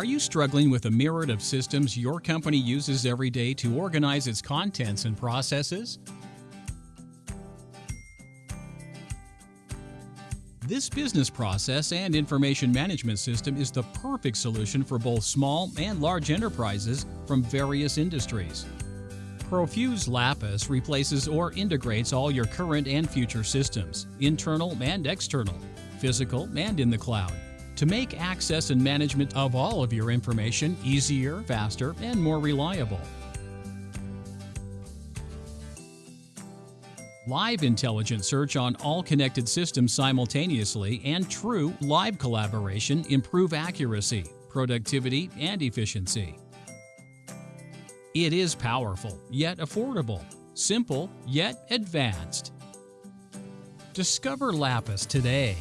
Are you struggling with a myriad of systems your company uses every day to organize its contents and processes? This business process and information management system is the perfect solution for both small and large enterprises from various industries. Profuse Lapis replaces or integrates all your current and future systems, internal and external, physical and in the cloud, to make access and management of all of your information easier, faster, and more reliable. Live intelligent search on all connected systems simultaneously and true live collaboration improve accuracy, productivity, and efficiency. It is powerful, yet affordable, simple, yet advanced. Discover Lapis today.